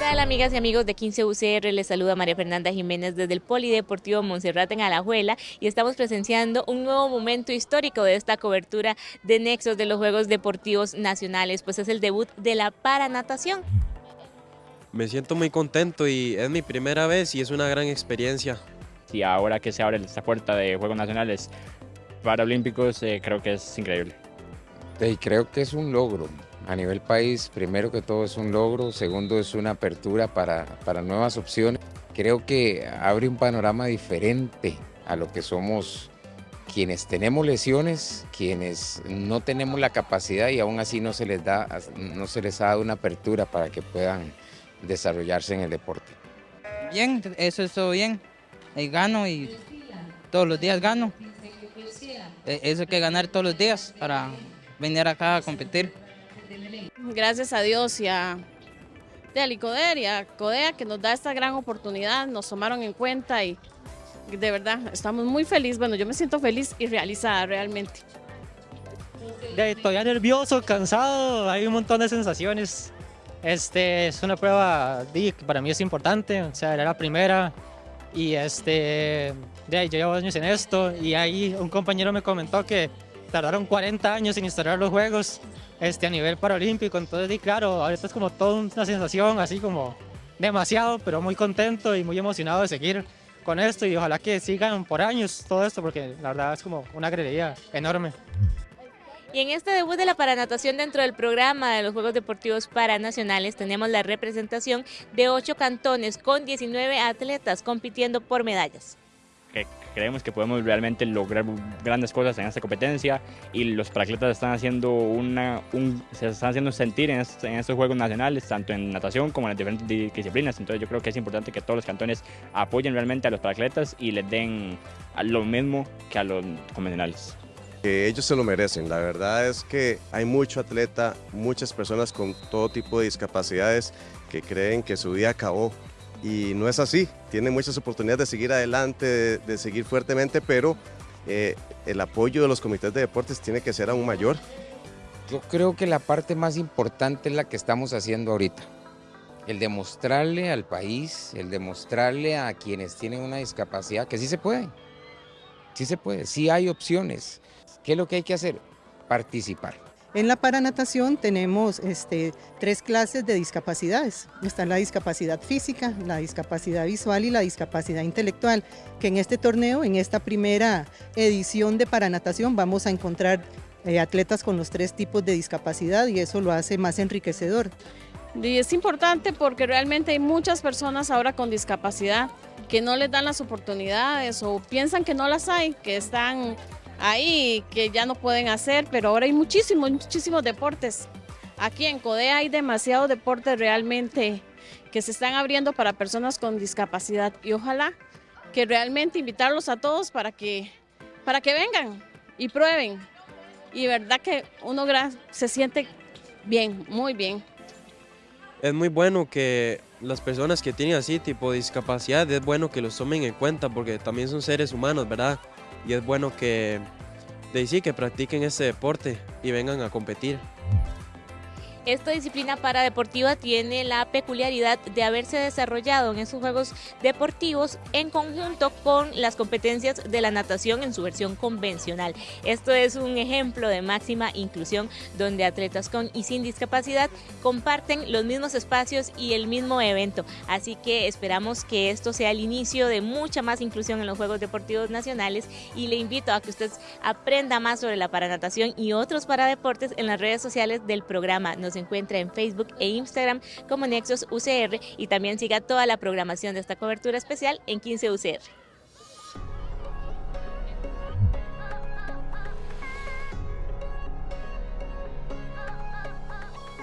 tal amigas y amigos de 15 UCR? Les saluda María Fernanda Jiménez desde el Polideportivo Monserrate en Alajuela y estamos presenciando un nuevo momento histórico de esta cobertura de nexos de los Juegos Deportivos Nacionales, pues es el debut de la paranatación. Me siento muy contento y es mi primera vez y es una gran experiencia. Y ahora que se abre esta puerta de Juegos Nacionales Paralímpicos, eh, creo que es increíble. Y creo que es un logro. A nivel país, primero que todo es un logro, segundo es una apertura para, para nuevas opciones. Creo que abre un panorama diferente a lo que somos quienes tenemos lesiones, quienes no tenemos la capacidad y aún así no se les da, no se les ha dado una apertura para que puedan desarrollarse en el deporte. Bien, eso es todo bien. Ahí gano y todos los días gano. E, eso hay que ganar todos los días para venir acá a competir. Gracias a Dios y a, de Icoder y a Codea que nos da esta gran oportunidad, nos tomaron en cuenta y de verdad estamos muy felices. Bueno, yo me siento feliz y realizada realmente. todavía nervioso, cansado, hay un montón de sensaciones. Este es una prueba que para mí es importante, o sea, era la primera y este, de yo llevo años en esto y ahí un compañero me comentó que tardaron 40 años en instalar los juegos este, a nivel paralímpico, entonces, y claro, ahorita es como toda una sensación así como demasiado, pero muy contento y muy emocionado de seguir con esto y ojalá que sigan por años todo esto porque la verdad es como una alegría enorme. Y en este debut de la paranatación dentro del programa de los Juegos Deportivos Paranacionales tenemos la representación de ocho cantones con 19 atletas compitiendo por medallas creemos que podemos realmente lograr grandes cosas en esta competencia y los paracletas están haciendo una, se están haciendo sentir en, estos Juegos Nacionales, tanto en natación como en las diferentes disciplinas. Entonces yo creo que es importante que todos los cantones apoyen realmente a los paracletas y les den lo mismo que a los convencionales. Ellos se lo merecen, la verdad es que hay mucho atleta, muchas personas con todo tipo de discapacidades que creen que su día acabó y no es así. Tienen muchas oportunidades de seguir adelante, de, seguir fuertemente, pero eh, el apoyo de los comités de deportes tiene que ser aún mayor. Yo creo que la parte más importante es la que estamos haciendo ahorita. El demostrarle al país, el demostrarle a quienes tienen una discapacidad que sí se puede. Sí se puede, sí hay opciones. ¿Qué es lo que hay que hacer? Participar. En la paranatación tenemos este, tres clases de discapacidades. Está la discapacidad física, la discapacidad visual y la discapacidad intelectual, que en este torneo, en esta primera edición de paranatación, vamos a encontrar eh, atletas con los tres tipos de discapacidad y eso lo hace más enriquecedor. Y es importante porque realmente hay muchas personas ahora con discapacidad que no les dan las oportunidades o piensan que no las hay, que están ahí que ya no pueden hacer, pero ahora hay muchísimos, muchísimos deportes. Aquí en Codea hay demasiados deportes realmente que se están abriendo para personas con discapacidad y ojalá que realmente invitarlos a todos para que, para que vengan y prueben. Y verdad que uno se siente bien, muy bien. Es muy bueno que las personas que tienen así tipo de discapacidad, es bueno que los tomen en cuenta porque también son seres humanos, ¿verdad? Y es bueno que, de sí, que practiquen ese deporte y vengan a competir. Esta disciplina paradeportiva tiene la peculiaridad de haberse desarrollado en esos Juegos Deportivos en conjunto con las competencias de la natación en su versión convencional. Esto es un ejemplo de máxima inclusión donde atletas con y sin discapacidad comparten los mismos espacios y el mismo evento. Así que esperamos que esto sea el inicio de mucha más inclusión en los Juegos Deportivos Nacionales y le invito a que usted aprenda más sobre la paranatación y otros paradeportes en las redes sociales del programa se encuentra en Facebook e Instagram como Nexos UCR y también siga toda la programación de esta cobertura especial en 15 UCR.